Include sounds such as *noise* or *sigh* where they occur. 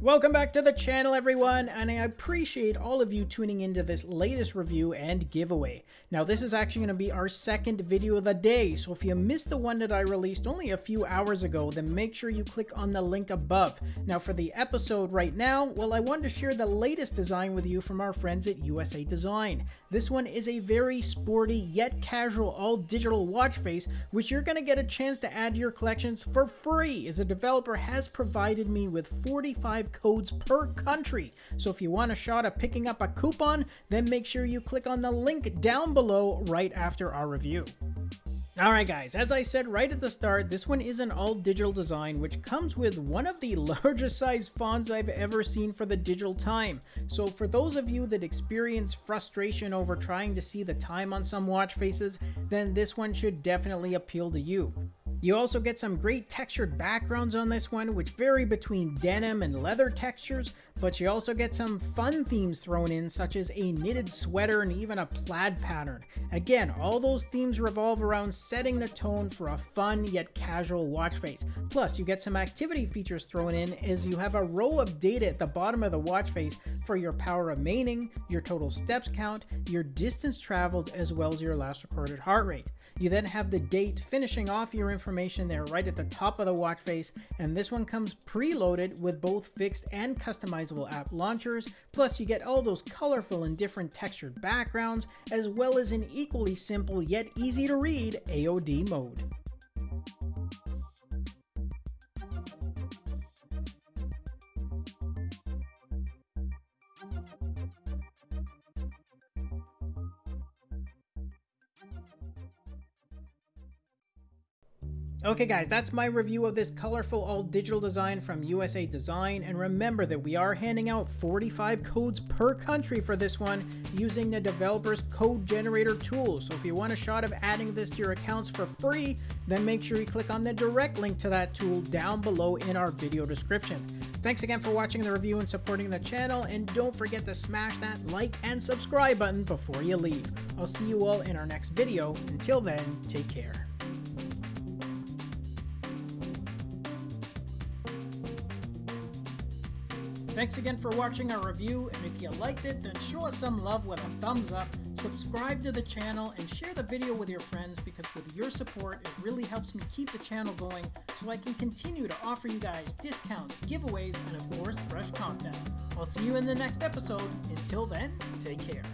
Welcome back to the channel everyone, and I appreciate all of you tuning into this latest review and giveaway. Now this is actually going to be our second video of the day, so if you missed the one that I released only a few hours ago, then make sure you click on the link above. Now for the episode right now, well I wanted to share the latest design with you from our friends at USA Design. This one is a very sporty yet casual all digital watch face, which you're going to get a chance to add to your collections for free, as the developer has provided me with 45 codes per country. So if you want a shot at picking up a coupon, then make sure you click on the link down below right after our review. Alright guys, as I said right at the start, this one is an all digital design which comes with one of the *laughs* largest size fonts I've ever seen for the digital time. So for those of you that experience frustration over trying to see the time on some watch faces, then this one should definitely appeal to you. You also get some great textured backgrounds on this one, which vary between denim and leather textures, but you also get some fun themes thrown in, such as a knitted sweater and even a plaid pattern. Again, all those themes revolve around setting the tone for a fun yet casual watch face. Plus, you get some activity features thrown in as you have a row of data at the bottom of the watch face for your power remaining, your total steps count, your distance traveled, as well as your last recorded heart rate. You then have the date finishing off your information there right at the top of the watch face, and this one comes preloaded with both fixed and customizable app launchers, plus you get all those colorful and different textured backgrounds, as well as an equally simple yet easy to read AOD mode. Okay guys, that's my review of this colorful all digital design from USA Design, and remember that we are handing out 45 codes per country for this one using the developer's code generator tool. So if you want a shot of adding this to your accounts for free, then make sure you click on the direct link to that tool down below in our video description. Thanks again for watching the review and supporting the channel, and don't forget to smash that like and subscribe button before you leave. I'll see you all in our next video. Until then, take care. Thanks again for watching our review, and if you liked it, then show us some love with a thumbs up, subscribe to the channel, and share the video with your friends because with your support, it really helps me keep the channel going so I can continue to offer you guys discounts, giveaways, and of course, fresh content. I'll see you in the next episode. Until then, take care.